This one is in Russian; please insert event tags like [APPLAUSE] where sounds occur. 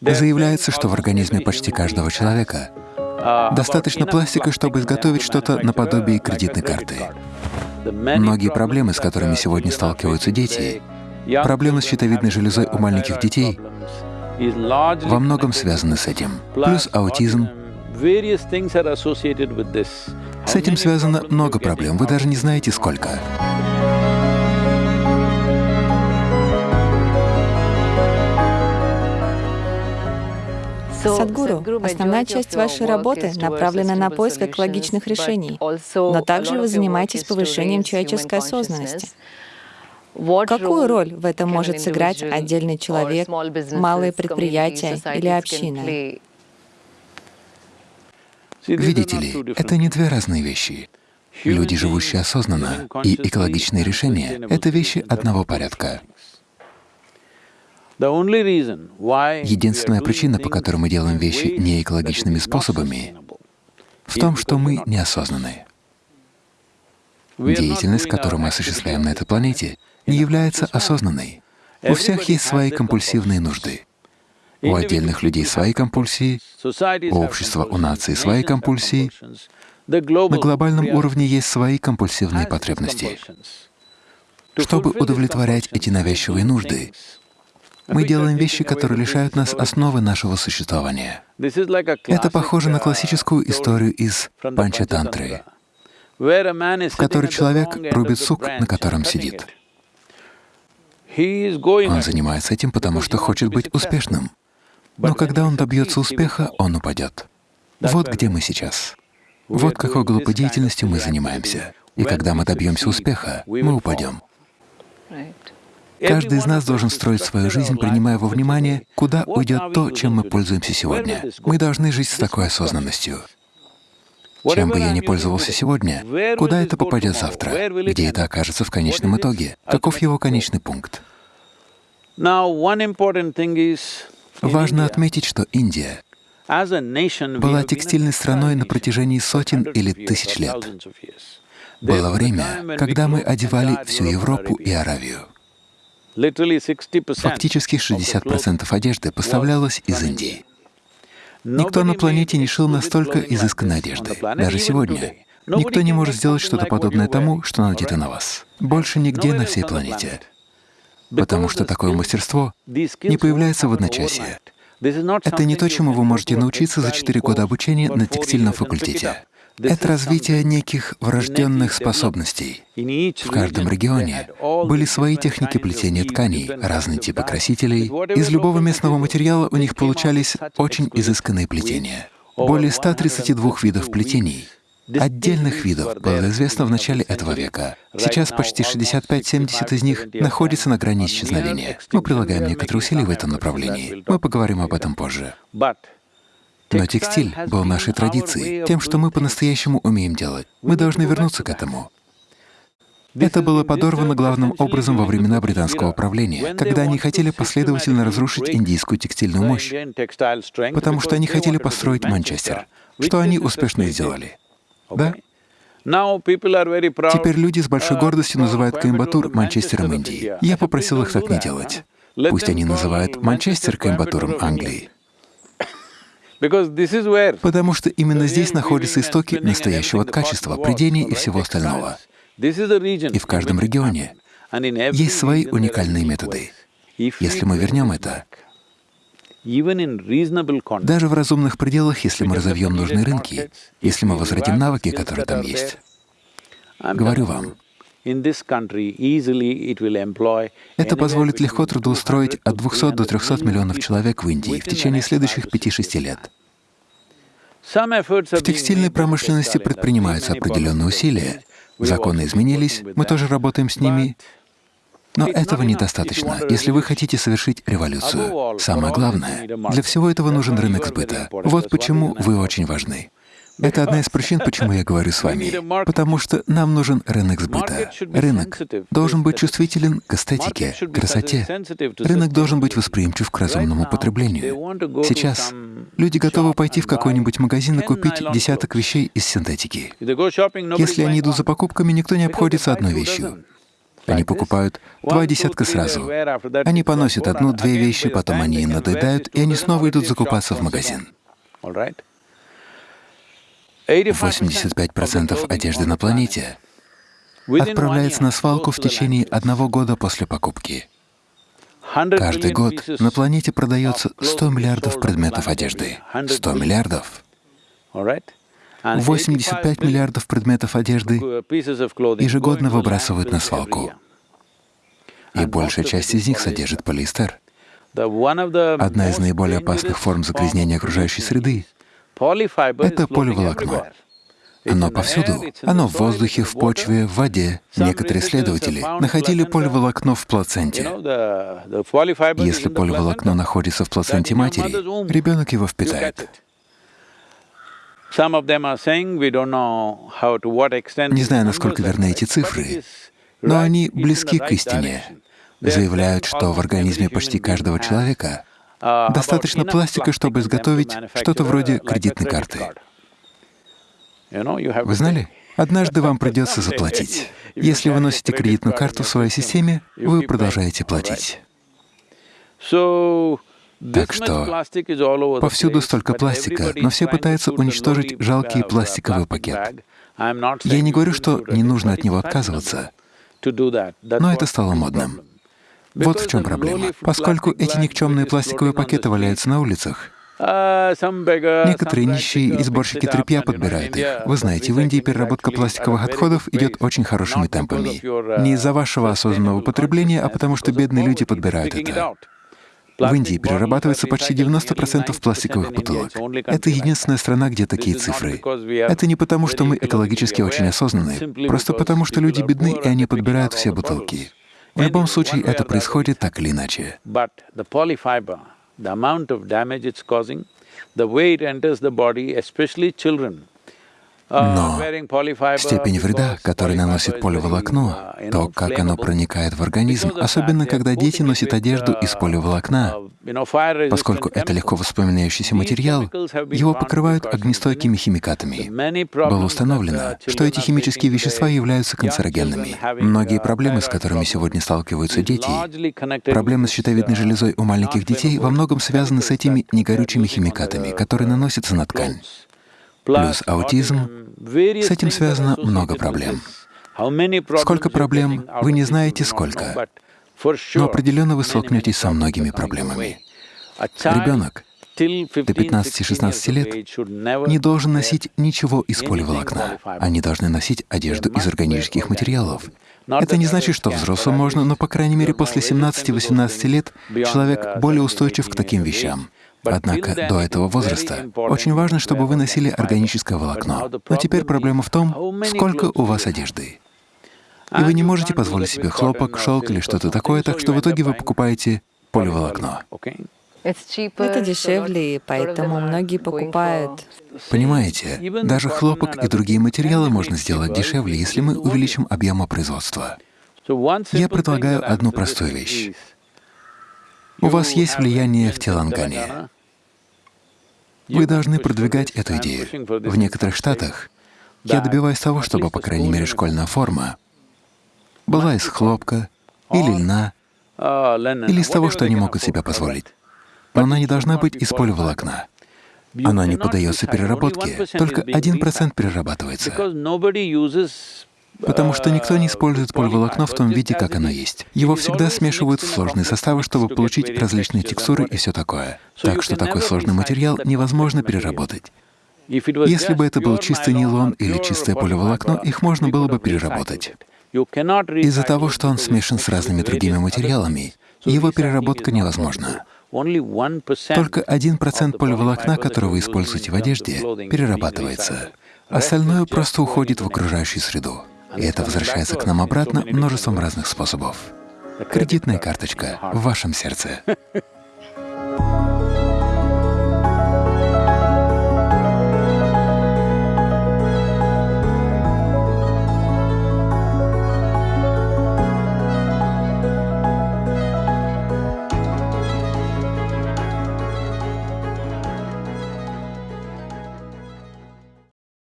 Заявляется, что в организме почти каждого человека достаточно пластика, чтобы изготовить что-то наподобие кредитной карты. Многие проблемы, с которыми сегодня сталкиваются дети, проблемы с щитовидной железой у маленьких детей, во многом связаны с этим. Плюс аутизм. С этим связано много проблем, вы даже не знаете сколько. Садгуру, основная часть вашей работы направлена на поиск экологичных решений, но также вы занимаетесь повышением человеческой осознанности. Какую роль в этом может сыграть отдельный человек, малые предприятия или община? Видите ли, это не две разные вещи. Люди, живущие осознанно, и экологичные решения — это вещи одного порядка. Единственная причина, по которой мы делаем вещи неэкологичными способами, в том, что мы неосознанны. Деятельность, которую мы осуществляем на этой планете, не является осознанной. У всех есть свои компульсивные нужды. У отдельных людей свои компульсии, у общества, у нации свои компульсии, на глобальном уровне есть свои компульсивные потребности. Чтобы удовлетворять эти навязчивые нужды, мы делаем вещи, которые лишают нас основы нашего существования. Это похоже на классическую историю из Панчатантры, в которой человек рубит сук, на котором сидит. Он занимается этим, потому что хочет быть успешным. Но когда он добьется успеха, он упадет. Вот где мы сейчас. Вот какой глупой деятельностью мы занимаемся. И когда мы добьемся успеха, мы упадем. Каждый из нас должен строить свою жизнь, принимая во внимание, куда уйдет то, чем мы пользуемся сегодня. Мы должны жить с такой осознанностью. Чем бы я ни пользовался сегодня, куда это попадет завтра, где это окажется в конечном итоге, каков его конечный пункт. Важно отметить, что Индия была текстильной страной на протяжении сотен или тысяч лет. Было время, когда мы одевали всю Европу и Аравию. Фактически 60% одежды поставлялось из Индии. Никто на планете не шил настолько изысканной одежды, даже сегодня. Никто не может сделать что-то подобное тому, что надето на вас. Больше нигде на всей планете. Потому что такое мастерство не появляется в одночасье. Это не то, чему вы можете научиться за четыре года обучения на текстильном факультете. Это развитие неких врожденных способностей. В каждом регионе были свои техники плетения тканей, разные типы красителей. Из любого местного материала у них получались очень изысканные плетения. Более 132 видов плетений Отдельных видов было известно в начале этого века. Сейчас почти 65-70 из них находятся на грани исчезновения. Мы прилагаем некоторые усилия в этом направлении. Мы поговорим об этом позже. Но текстиль был нашей традицией, тем, что мы по-настоящему умеем делать. Мы должны вернуться к этому. Это было подорвано главным образом во времена британского правления, когда они хотели последовательно разрушить индийскую текстильную мощь, потому что они хотели построить Манчестер, что они успешно сделали. Да? Теперь люди с большой гордостью называют Коимбатур Манчестером Индии. Я попросил их так не делать. Пусть они называют Манчестер Коимбатуром Англии. Потому что именно здесь находятся истоки настоящего качества, придений и всего остального. И в каждом регионе есть свои уникальные методы. Если мы вернем это, даже в разумных пределах, если мы разовьем нужные рынки, если мы возвратим навыки, которые там есть. Говорю вам, это позволит легко трудоустроить от 200 до 300 миллионов человек в Индии в течение следующих 5-6 лет. В текстильной промышленности предпринимаются определенные усилия. Законы изменились, мы тоже работаем с ними, но этого недостаточно, если вы хотите совершить революцию. Самое главное, для всего этого нужен рынок сбыта. Вот почему вы очень важны. Это одна из причин, почему я говорю с вами. Потому что нам нужен рынок сбыта. Рынок должен быть чувствителен к эстетике, красоте. Рынок должен быть восприимчив к разумному потреблению. Сейчас люди готовы пойти в какой-нибудь магазин и купить десяток вещей из синтетики. Если они идут за покупками, никто не обходится одной вещью. Они покупают два десятка сразу. Они поносят одну-две вещи, потом они им надоедают, и они снова идут закупаться в магазин. 85% одежды на планете отправляется на свалку в течение одного года после покупки. Каждый год на планете продается 100 миллиардов предметов одежды. 100 миллиардов. 85 миллиардов предметов одежды ежегодно выбрасывают на свалку. И большая часть из них содержит полиэстер. Одна из наиболее опасных форм загрязнения окружающей среды — это поливолокно. Оно повсюду. Оно в воздухе, в почве, в воде. Некоторые исследователи находили поливолокно в плаценте. Если поливолокно находится в плаценте матери, ребенок его впитает. Не знаю, насколько верны эти цифры, но они близки к истине. Заявляют, что в организме почти каждого человека достаточно пластика, чтобы изготовить что-то вроде кредитной карты. Вы знали? Однажды вам [LAUGHS] придется заплатить. Если вы носите кредитную карту в своей системе, вы продолжаете платить. Так что повсюду столько пластика, но все пытаются уничтожить жалкий пластиковый пакет. Я не говорю, что не нужно от него отказываться, но это стало модным. Вот в чем проблема. Поскольку эти никчемные пластиковые пакеты валяются на улицах, Некоторые нищие и сборщики тряпья подбирают их. Вы знаете, в Индии переработка пластиковых отходов идет очень хорошими темпами. Не из-за вашего осознанного потребления, а потому что бедные люди подбирают это. В Индии перерабатывается почти 90% пластиковых бутылок. Это единственная страна, где такие цифры. Это не потому, что мы экологически очень осознанны, просто потому, что люди бедны, и они подбирают все бутылки. В любом случае, это происходит так или иначе. the it enters the body, especially children, Но степень вреда, который наносит поливолокно, то, как оно проникает в организм, особенно когда дети носят одежду из поливолокна, поскольку это легко воспламеняющийся материал, его покрывают огнестойкими химикатами. Было установлено, что эти химические вещества являются канцерогенными. Многие проблемы, с которыми сегодня сталкиваются дети, проблемы с щитовидной железой у маленьких детей во многом связаны с этими негорючими химикатами, которые наносятся на ткань плюс аутизм, с этим связано много проблем. Сколько проблем, вы не знаете сколько, но определенно вы столкнетесь со многими проблемами. Ребенок до 15-16 лет не должен носить ничего из поливолокна. Они должны носить одежду из органических материалов. Это не значит, что взрослым можно, но, по крайней мере, после 17-18 лет человек более устойчив к таким вещам. Однако до этого возраста очень важно, чтобы вы носили органическое волокно. Но теперь проблема в том, сколько у вас одежды. И вы не можете позволить себе хлопок, шелк или что-то такое, так что в итоге вы покупаете поливолокно. Это дешевле, и поэтому многие покупают. Понимаете, даже хлопок и другие материалы можно сделать дешевле, если мы увеличим объемы производства. Я предлагаю одну простую вещь. У вас есть влияние в Телангане. Вы должны продвигать эту идею. В некоторых штатах я добиваюсь того, чтобы, по крайней мере, школьная форма была из хлопка или льна, или из того, что они могут себе позволить. Но она не должна быть из поливолокна. Она не поддается переработке, только один процент перерабатывается потому что никто не использует поливолокно в том виде, как оно есть. Его всегда смешивают в сложные составы, чтобы получить различные текстуры и все такое. Так что такой сложный материал невозможно переработать. Если бы это был чистый нейлон или чистое поливолокно, их можно было бы переработать. Из-за того, что он смешан с разными другими материалами, его переработка невозможна. Только один процент поливолокна, который вы используете в одежде, перерабатывается. Остальное просто уходит в окружающую среду. И это возвращается к нам обратно множеством разных способов. Кредитная карточка в вашем сердце.